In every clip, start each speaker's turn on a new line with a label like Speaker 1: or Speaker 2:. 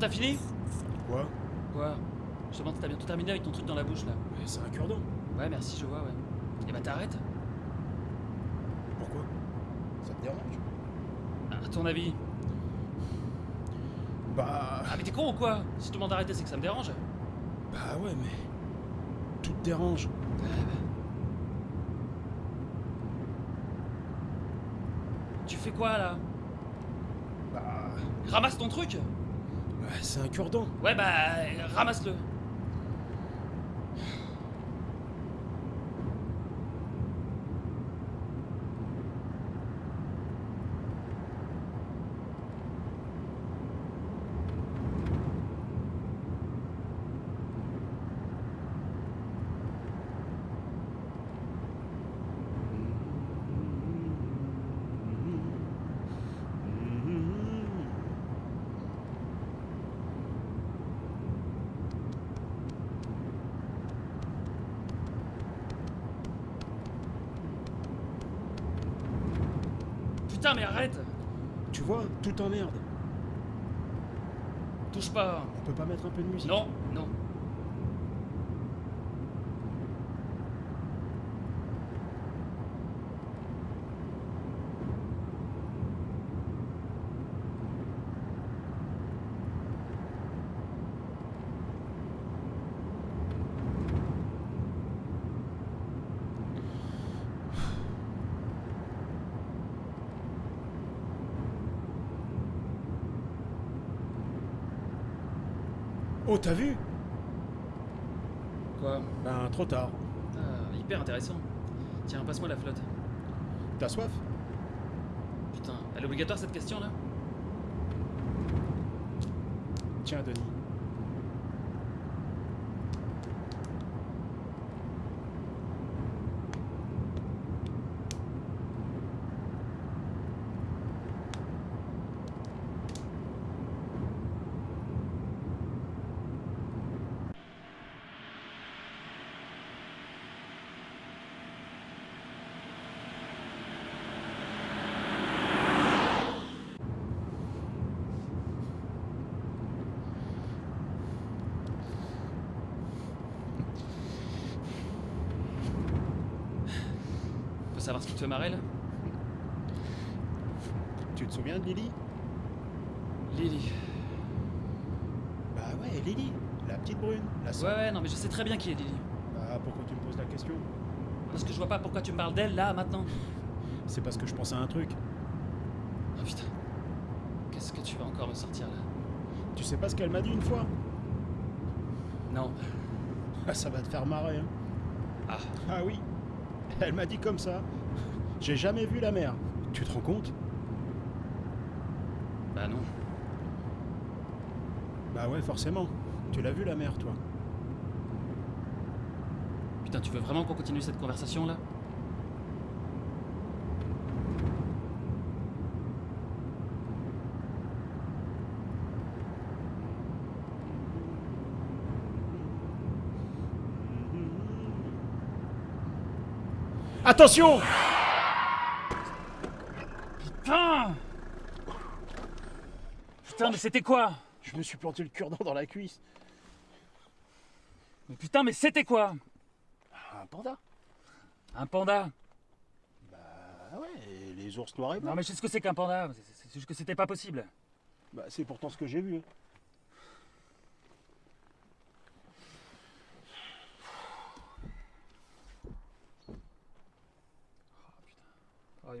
Speaker 1: t'as fini
Speaker 2: Quoi
Speaker 1: Quoi Je demande si t'as bientôt terminé avec ton truc dans la bouche là.
Speaker 2: Mais c'est un cure-dent.
Speaker 1: Ouais, merci, je vois, ouais. Et bah t'arrêtes
Speaker 2: Pourquoi Ça te dérange
Speaker 1: À ton avis
Speaker 2: Bah.
Speaker 1: Ah, mais t'es con ou quoi Si je te demande d'arrêter, c'est que ça me dérange.
Speaker 2: Bah ouais, mais. Tout te dérange.
Speaker 1: Tu fais quoi là
Speaker 2: Bah.
Speaker 1: Ramasse ton truc
Speaker 2: c'est un cure-dent.
Speaker 1: Ouais, bah, ramasse-le. Putain, mais arrête
Speaker 2: Tu vois, tout t'emmerde.
Speaker 1: Touche pas.
Speaker 2: On peut pas mettre un peu de musique
Speaker 1: Non, non.
Speaker 2: Oh, t'as vu
Speaker 1: Quoi
Speaker 2: Ben, trop tard.
Speaker 1: Ah, hyper intéressant. Tiens, passe-moi la flotte.
Speaker 2: T'as soif?
Speaker 1: Putain, elle est obligatoire cette question là
Speaker 2: Tiens, Denis.
Speaker 1: Savoir ce qui te fait marrer là
Speaker 2: Tu te souviens de Lily?
Speaker 1: Lily.
Speaker 2: Bah ouais, Lily. La petite brune. La
Speaker 1: Ouais, non, mais je sais très bien qui est Lily.
Speaker 2: Bah pourquoi tu me poses la question?
Speaker 1: Parce que je vois pas pourquoi tu me parles d'elle là maintenant.
Speaker 2: C'est parce que je pense à un truc.
Speaker 1: Oh putain. Qu'est-ce que tu vas encore me sortir là?
Speaker 2: Tu sais pas ce qu'elle m'a dit une fois?
Speaker 1: Non.
Speaker 2: Ça va te faire marrer, hein.
Speaker 1: Ah,
Speaker 2: Ah oui. Elle m'a dit comme ça. J'ai jamais vu la mer. Tu te rends compte?
Speaker 1: Bah non.
Speaker 2: Bah ouais, forcément. Tu l'as vu la mer, toi
Speaker 1: Putain, tu veux vraiment qu'on continue cette conversation là?
Speaker 2: Attention.
Speaker 1: Putain. Putain, mais c'était quoi?
Speaker 2: Je me suis planté le cure-dent dans la cuisse.
Speaker 1: Mais putain, mais c'était quoi?
Speaker 2: Un panda.
Speaker 1: Un panda?
Speaker 2: Ah ouais, et les ours noirs et
Speaker 1: Non mais je sais ce que c'est qu'un panda, c'est juste que c'était pas possible.
Speaker 2: Bah c'est pourtant ce que j'ai vu.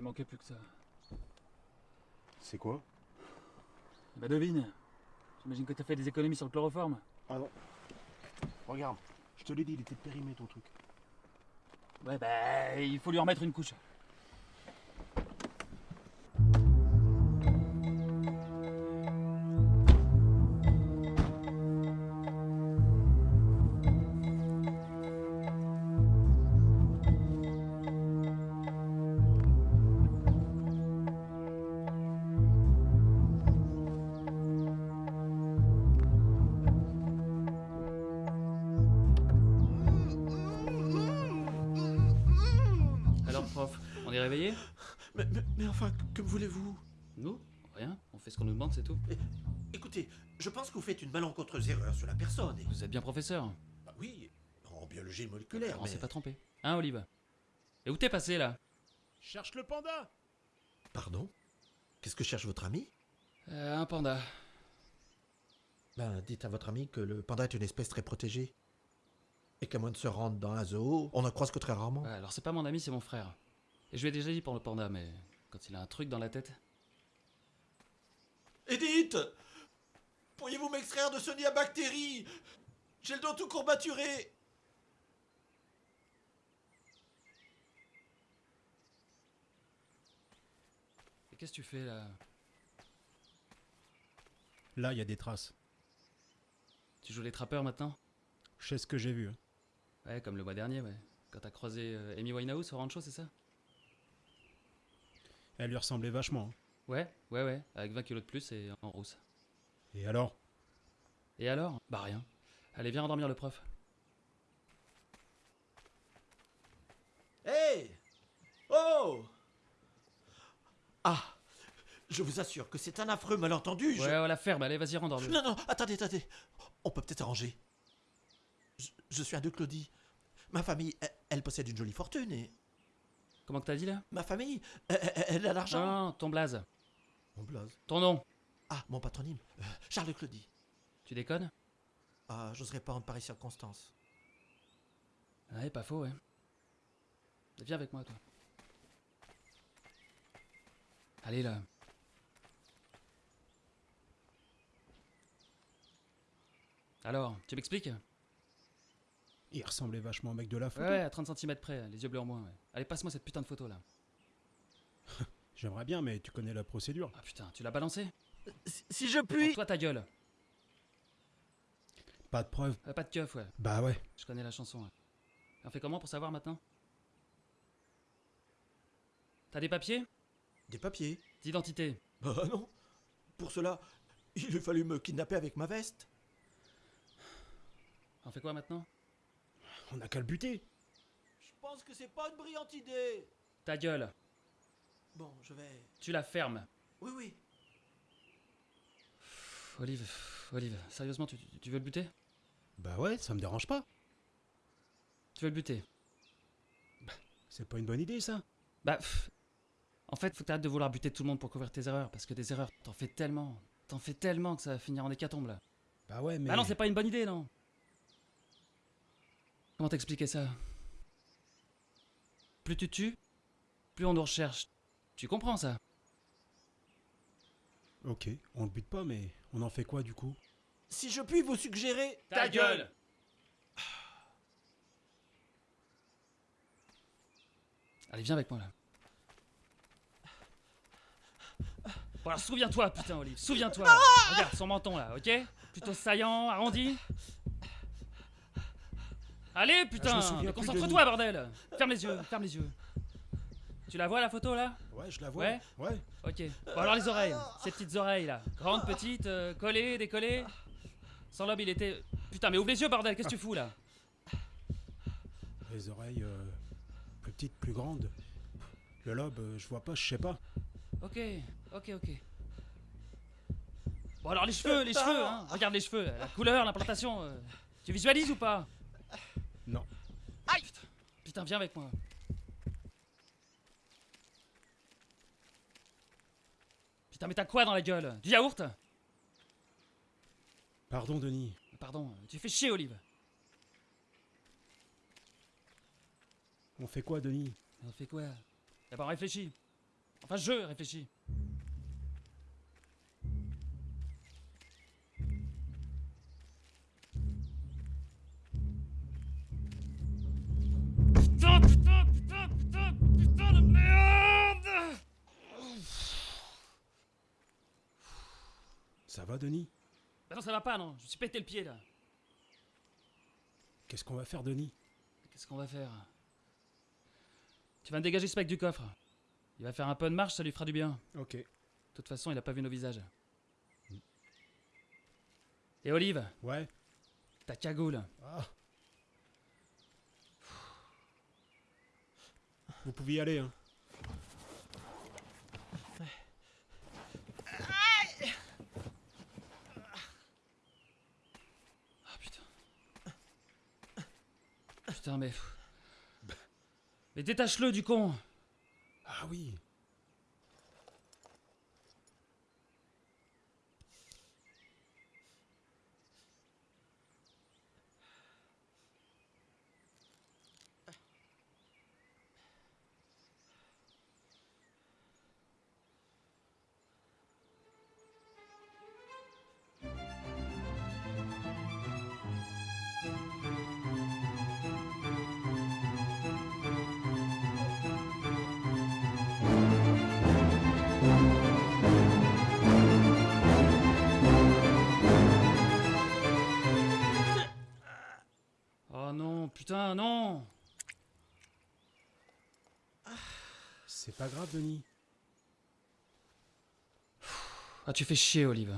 Speaker 1: Il manquait plus que ça.
Speaker 2: C'est quoi?
Speaker 1: Bah devine. J'imagine que t'as fait des économies sur le chloroforme.
Speaker 2: Ah non. Regarde, je te l'ai dit, il était périmé ton truc.
Speaker 1: Ouais bah il faut lui remettre une couche. On est réveillé
Speaker 3: Mais, mais- mais enfin, que voulez-vous?
Speaker 1: Nous? Rien, on fait ce qu'on nous demande, c'est tout.
Speaker 3: Écoutez, je pense que vous faites une malencontreuse erreur sur la personne. Et...
Speaker 1: Vous êtes bien professeur.
Speaker 3: Bah oui, en biologie moléculaire.
Speaker 1: on
Speaker 3: mais-
Speaker 1: s'est pas trompé. Hein Olive? Et où t'es passé là?
Speaker 2: Cherche le panda
Speaker 3: Pardon? Qu'est-ce que cherche votre ami?
Speaker 1: Euh, Un panda.
Speaker 3: Ben, dites à votre ami que le panda est une espèce très protégée. Et qu'à moins de se rendre dans un zoo, on n'en croise que très rarement.
Speaker 1: Alors c'est pas mon ami, c'est mon frère. Et je lui ai déjà dit pour le panda, mais quand il a un truc dans la tête.
Speaker 3: Edith Pourriez-vous m'extraire de ce nid à bactéries? J'ai le dos tout courbaturé
Speaker 1: Et qu'est-ce que tu fais là?
Speaker 2: Là, il y a des traces.
Speaker 1: Tu joues les trappeurs maintenant?
Speaker 2: Je sais ce que j'ai vu. hein.
Speaker 1: Ouais, comme le mois dernier, ouais. Quand t'as croisé euh, Amy Winehouse au rancho, c'est ça?
Speaker 2: Elle lui ressemblait vachement. hein.
Speaker 1: Ouais, ouais, ouais, avec 20 kilos de plus et en rousse.
Speaker 2: Et alors?
Speaker 1: Et alors? Bah rien. Allez, viens endormir le prof.
Speaker 3: Hé Oh Ah Je vous assure que c'est un affreux malentendu. je-
Speaker 1: Ouais, on la ferme, allez, vas-y, rendors-le.
Speaker 3: Non, non, attendez, attendez. On peut peut-être arranger. Je, je suis un de Claudie. Ma famille, elle, elle possède une jolie fortune et.
Speaker 1: Comment que t'as dit là?
Speaker 3: Ma famille, elle, elle- elle a l'argent.
Speaker 1: non, ton blaze.
Speaker 3: Mon blaze.
Speaker 1: Ton nom.
Speaker 3: Ah, mon patronyme. Euh, Charles Claudie.
Speaker 1: Tu déconnes?
Speaker 3: Ah, j'oserais pas en pareille circonstance.
Speaker 1: Ouais, pas faux, ouais. Viens avec moi, toi. Allez, là. Alors, tu m'expliques?
Speaker 2: Il ressemblait vachement au mec de la photo.
Speaker 1: ouais, à 30 cm près, les yeux bleus en moins, ouais. Allez, passe-moi cette putain de photo, là.
Speaker 2: J'aimerais bien, mais tu connais la procédure.
Speaker 1: Ah putain, tu l'as balancé
Speaker 3: Si, si je puis.
Speaker 1: Toi, ta gueule.
Speaker 2: Pas de preuve.
Speaker 1: Euh, pas de keuf, ouais.
Speaker 2: Bah ouais.
Speaker 1: Je connais la chanson, ouais. Et On fait comment pour savoir maintenant? T'as des papiers?
Speaker 3: Des papiers.
Speaker 1: D'identité
Speaker 3: Bah non. Pour cela, il a fallu me kidnapper avec ma veste.
Speaker 1: On fait quoi maintenant?
Speaker 2: On a qu'à le buter.
Speaker 3: Pense que c'est pas une brillante idée.
Speaker 1: Ta gueule.
Speaker 3: Bon, je vais.
Speaker 1: Tu la fermes.
Speaker 3: Oui, oui.
Speaker 1: Pff, Olive, Olive, sérieusement, tu, veux le buter?
Speaker 2: Bah ouais, ça me dérange pas.
Speaker 1: Tu veux le buter?
Speaker 2: C'est pas une bonne idée ça.
Speaker 1: Bah, pff, en fait, faut que t'arrêtes de vouloir buter tout le monde pour couvrir tes erreurs, parce que des erreurs, t'en fais tellement, t'en fais tellement que ça va finir en hécatombe là.
Speaker 2: Bah ouais, mais.
Speaker 1: Ah non, c'est pas une bonne idée, non Comment t'expliquer ça? Plus tu tues, plus on nous recherche. Tu comprends ça?
Speaker 2: Ok, on le bute pas, mais on en fait quoi du coup?
Speaker 3: Si je puis vous suggérer.
Speaker 1: Allez, viens avec moi là. Bon alors souviens-toi, putain Olive, souviens-toi. Regarde son menton là, ok? Plutôt saillant, arrondi. Allez putain,
Speaker 2: Ah,
Speaker 1: concentre-toi bordel Ferme les yeux, ferme les yeux. Tu la vois la photo là?
Speaker 2: Ouais, je la vois.
Speaker 1: Ouais
Speaker 2: Ouais.
Speaker 1: Ok. Bon alors les oreilles, ces petites oreilles là. Grandes, petites, euh, collées, décollées. Son lobe il était... Putain mais ouvre les yeux bordel, qu'est-ce que tu fous là?
Speaker 2: Les oreilles euh, plus petites, plus grandes. Le lobe, euh, je vois pas, je sais pas.
Speaker 1: Ok, ok, ok. Bon alors les cheveux, les cheveux, hein. Regarde les cheveux, la couleur, l'implantation. euh, Tu visualises ou pas?
Speaker 2: Non.
Speaker 3: Aïe
Speaker 1: Putain, viens avec moi. Putain, mais t'as quoi dans la gueule? Du yaourt?
Speaker 2: Pardon, Denis.
Speaker 1: Pardon, tu fais chier, Olive.
Speaker 2: On fait quoi, Denis?
Speaker 1: On fait quoi? D'abord réfléchis. Enfin, je réfléchis.
Speaker 2: Ça va, Denis?
Speaker 1: Bah non, ça va pas, non. Je me suis pété le pied, là.
Speaker 2: Qu'est-ce qu'on va faire, Denis?
Speaker 1: Qu'est-ce qu'on va faire? Tu vas me dégager ce mec du coffre. Il va faire un peu de marche, ça lui fera du bien.
Speaker 2: Ok.
Speaker 1: De toute façon, il a pas vu nos visages. Et Olive,
Speaker 2: Ouais.
Speaker 1: ta cagoule.
Speaker 2: Ah. Vous pouvez y aller, hein.
Speaker 1: Mais. Mais détache-le du con
Speaker 2: Ah oui.
Speaker 1: Putain, non
Speaker 2: C'est pas grave, Denis.
Speaker 1: Ah, tu fais chier, Olive.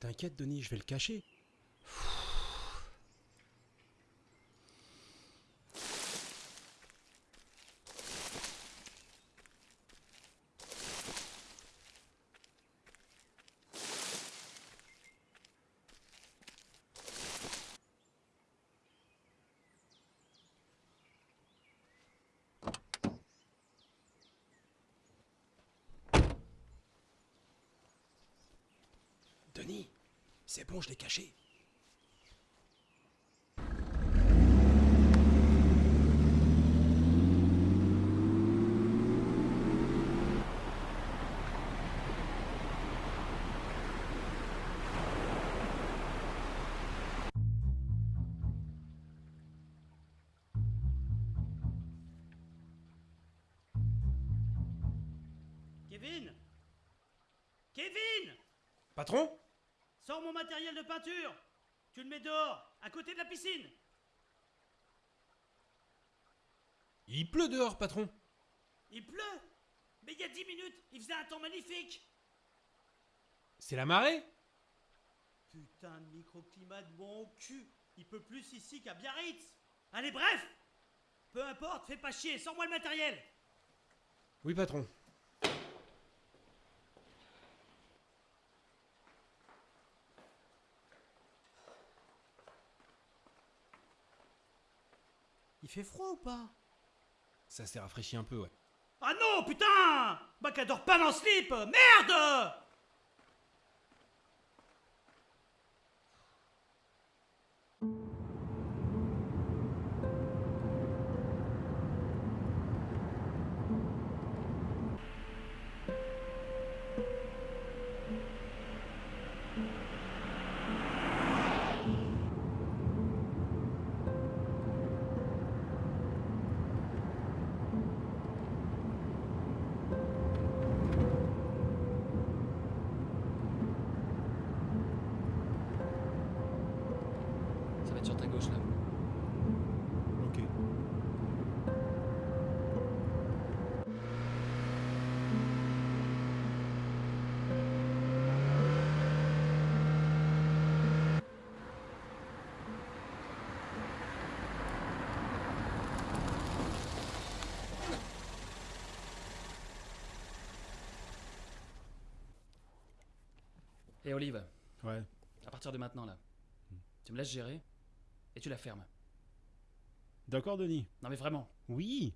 Speaker 2: T'inquiète, Denis, je vais le cacher. Denis, c'est bon, je l'ai caché.
Speaker 4: Kevin! Kevin!
Speaker 2: Patron?
Speaker 4: Sors mon matériel de peinture. Tu le mets dehors, à côté de la piscine.
Speaker 2: Il pleut dehors, patron.
Speaker 4: Il pleut? Mais il y a 10 minutes, il faisait un temps magnifique.
Speaker 2: C'est la marée.
Speaker 4: Putain de microclimat de bon cul. Il peut plus ici qu'à Biarritz. Allez, bref! Peu importe, fais pas chier, sors-moi le matériel.
Speaker 2: Oui, patron.
Speaker 4: Il fait froid ou pas?
Speaker 2: Ça s'est rafraîchi un peu, ouais.
Speaker 4: Ah non, putain! Bah qu'adore pas dans le slip Merde
Speaker 1: Et Olive,
Speaker 2: Ouais.
Speaker 1: à partir de maintenant, là, tu me laisses gérer Et tu la fermes.
Speaker 2: D'accord, Denis
Speaker 1: Non mais vraiment.
Speaker 2: Oui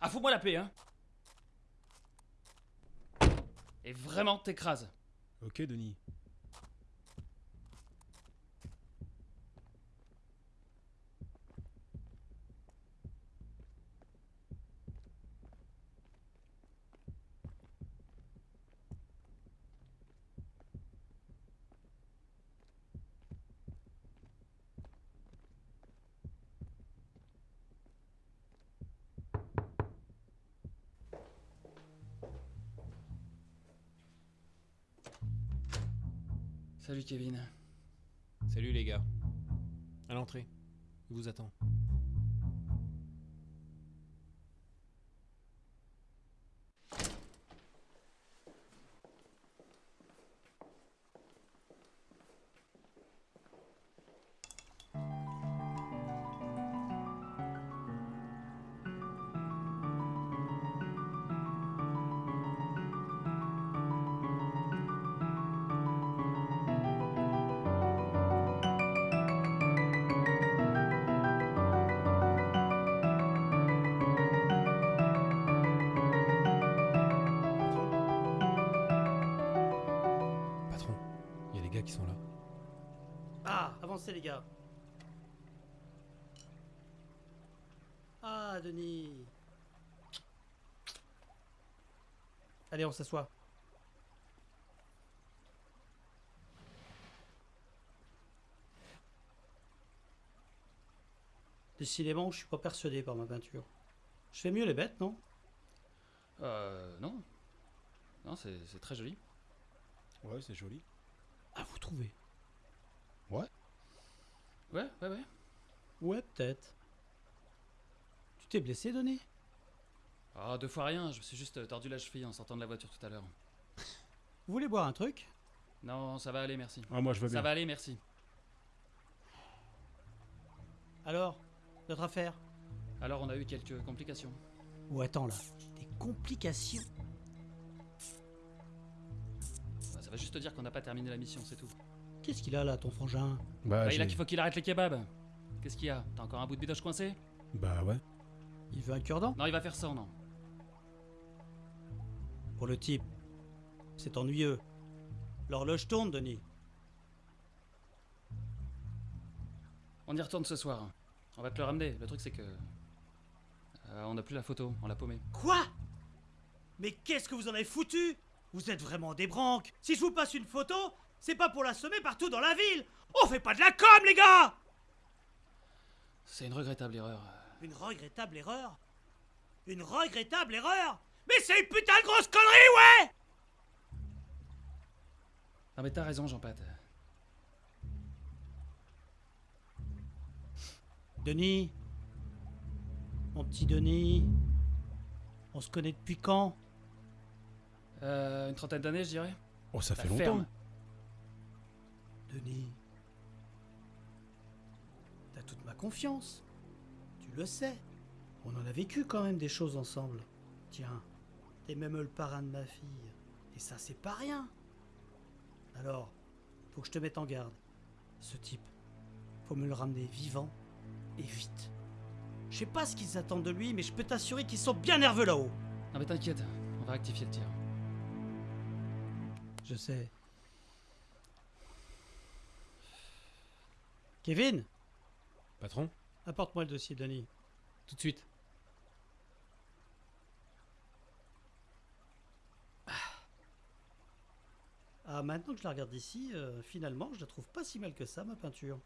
Speaker 1: Ah, fous-moi la paix, hein Et vraiment, t'écrases.
Speaker 2: Ok, Denis.
Speaker 1: Salut Kevin.
Speaker 5: Salut les gars. À l'entrée. Il vous attend.
Speaker 4: Ah, les gars. Ah, Denis. Allez, on s'assoit. Décidément, je suis pas persuadé par ma peinture. Je fais mieux les bêtes, non?
Speaker 1: Euh, non. Non, c'est c'est très joli.
Speaker 2: Ouais, c'est joli.
Speaker 4: Ah, vous trouvez?
Speaker 1: Ouais, ouais, ouais.
Speaker 4: Ouais, peut-être. Tu t'es blessé, Denis
Speaker 1: Ah, deux fois rien, je me suis juste euh, tordu la cheville en sortant de la voiture tout à l'heure.
Speaker 4: Vous voulez boire un truc?
Speaker 1: Non, ça va aller, merci.
Speaker 2: Ah, moi, je veux
Speaker 1: Ça
Speaker 2: bien.
Speaker 1: va aller, merci.
Speaker 4: Alors, notre affaire?
Speaker 1: Alors, on a eu quelques complications.
Speaker 4: Ou attends là, des complications?
Speaker 1: Bah, ça va juste te dire qu'on n'a pas terminé la mission, c'est tout.
Speaker 4: Qu'est-ce qu'il a là, ton frangin?
Speaker 2: Bah,
Speaker 1: Bah, il a qu'il faut qu'il arrête les kebabs. Qu'est-ce qu'il y a? T'as encore un bout de bidoche coincé?
Speaker 2: Bah ouais.
Speaker 4: Il veut un cure-dent?
Speaker 1: Non, il va faire ça, non.
Speaker 4: Pour le type, c'est ennuyeux. L'horloge tourne, Denis.
Speaker 1: On y retourne ce soir. On va te le ramener. Le truc, c'est que. euh, on n'a plus la photo, on l'a paumée.
Speaker 4: Quoi? Mais qu'est-ce que vous en avez foutu? Vous êtes vraiment des branques Si je vous passe une photo, c'est pas pour la semer partout dans la ville On fait pas de la com, les gars
Speaker 1: C'est une regrettable erreur.
Speaker 4: Une regrettable erreur? Une regrettable erreur? Mais c'est une putain de grosse connerie, ouais
Speaker 1: Non, mais t'as raison, Jean-Pat.
Speaker 4: Denis? Mon petit Denis? On se connaît depuis quand?
Speaker 1: Euh, une trentaine d'années, je dirais.
Speaker 2: Oh, ça
Speaker 1: Bah,
Speaker 2: fait longtemps.
Speaker 1: ferme.
Speaker 4: Denis T'as toute ma confiance. Tu le sais. On en a vécu quand même des choses ensemble. Tiens, t'es même le parrain de ma fille. Et ça, c'est pas rien. Alors, faut que je te mette en garde. Ce type, faut me le ramener vivant et vite. Je sais pas ce qu'ils attendent de lui, mais je peux t'assurer qu'ils sont bien nerveux là-haut.
Speaker 1: Non, mais t'inquiète, on va rectifier le tir.
Speaker 4: Je sais. Kevin,
Speaker 5: Patron
Speaker 4: apporte-moi le dossier, Denis.
Speaker 5: Tout de suite.
Speaker 4: Ah, maintenant que je la regarde d'ici, euh, finalement, je la trouve pas si mal que ça, ma peinture.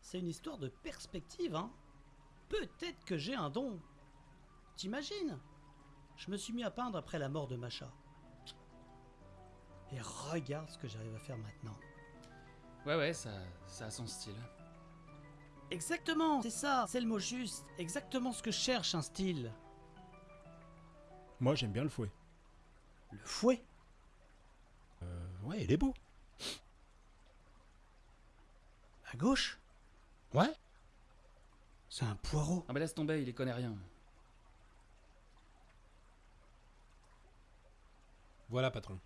Speaker 4: C'est une histoire de perspective, hein. Peut-être que j'ai un don. T'imagines? Je me suis mis à peindre après la mort de Macha. Et regarde ce que j'arrive à faire maintenant.
Speaker 1: Ouais, ouais, ça, ça a son style.
Speaker 4: Exactement, c'est ça, c'est le mot juste. Exactement ce que je cherche, un style.
Speaker 2: Moi, j'aime bien le fouet.
Speaker 4: Le fouet?
Speaker 2: Euh, ouais, il est beau.
Speaker 4: À gauche?
Speaker 2: Ouais
Speaker 4: C'est un poireau.
Speaker 1: Ah, mais laisse tomber, il y connaît rien.
Speaker 5: Voilà, patron.